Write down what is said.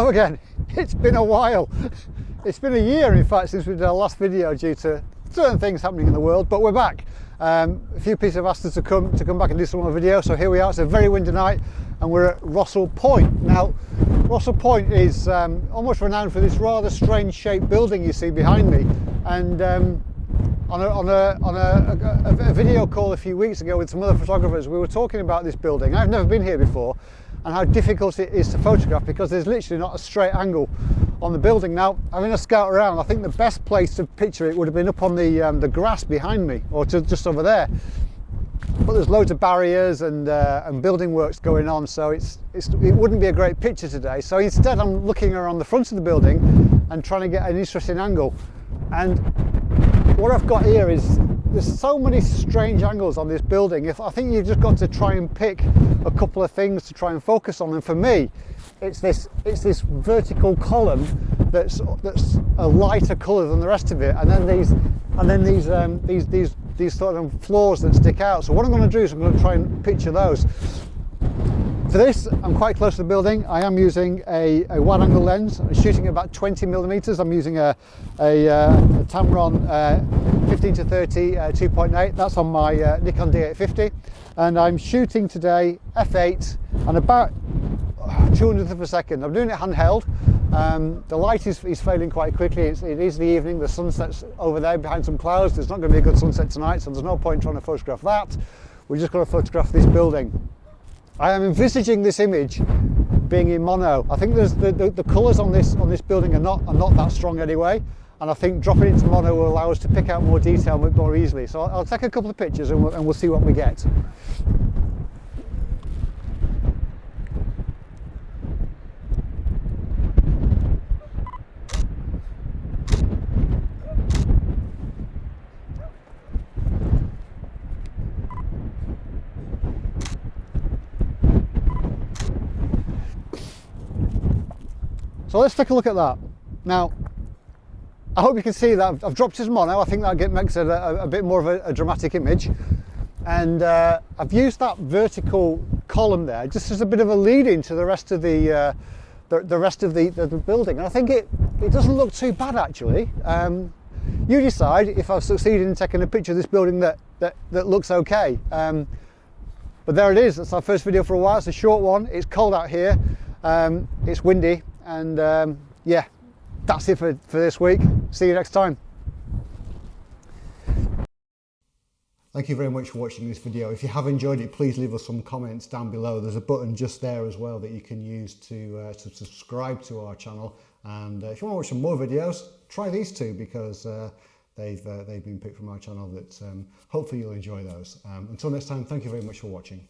again. It's been a while. It's been a year, in fact, since we did our last video due to certain things happening in the world, but we're back. Um, a few people have asked us to come to come back and do some more video, so here we are. It's a very windy night, and we're at Rossall Point. Now, Rossall Point is um, almost renowned for this rather strange shaped building you see behind me, and um, on, a, on, a, on a, a video call a few weeks ago with some other photographers, we were talking about this building. I've never been here before, and how difficult it is to photograph because there's literally not a straight angle on the building. Now, having a scout around, I think the best place to picture it would have been up on the, um, the grass behind me or to, just over there. But there's loads of barriers and, uh, and building works going on, so it's, it's, it wouldn't be a great picture today. So instead, I'm looking around the front of the building and trying to get an interesting angle. And what I've got here is there's so many strange angles on this building. If I think you've just got to try and pick a couple of things to try and focus on. And for me, it's this it's this vertical column that's that's a lighter colour than the rest of it, and then these and then these um, these these these sort of floors that stick out. So what I'm going to do is I'm going to try and picture those. For this, I'm quite close to the building. I am using a, a wide angle lens. I'm shooting about 20 millimeters. I'm using a, a, uh, a Tamron uh, 15 to 30 uh, 2.8. That's on my uh, Nikon D850. And I'm shooting today f8 and about 200th of a second. I'm doing it handheld. Um, the light is, is failing quite quickly. It's, it is the evening. The sunset's over there behind some clouds. There's not going to be a good sunset tonight, so there's no point trying to photograph that. We're just going to photograph this building. I am envisaging this image being in mono. I think the, the, the colours on this on this building are not are not that strong anyway, and I think dropping it into mono will allow us to pick out more detail more easily. So I'll, I'll take a couple of pictures and we'll, and we'll see what we get. So let's take a look at that. Now, I hope you can see that I've, I've dropped his mono. I think that makes it a, a bit more of a, a dramatic image. And uh, I've used that vertical column there just as a bit of a lead in to the rest of the, uh, the, the, rest of the, the, the, building. And I think it, it doesn't look too bad actually. Um, you decide if I've succeeded in taking a picture of this building that, that, that looks okay. Um, but there it is, that's our first video for a while. It's a short one, it's cold out here, um, it's windy, and um, yeah that's it for, for this week see you next time Thank you very much for watching this video. If you have enjoyed it, please leave us some comments down below. There's a button just there as well that you can use to, uh, to subscribe to our channel. And uh, if you want to watch some more videos, try these two because uh, they've, uh, they've been picked from our channel that um, hopefully you'll enjoy those. Um, until next time, thank you very much for watching.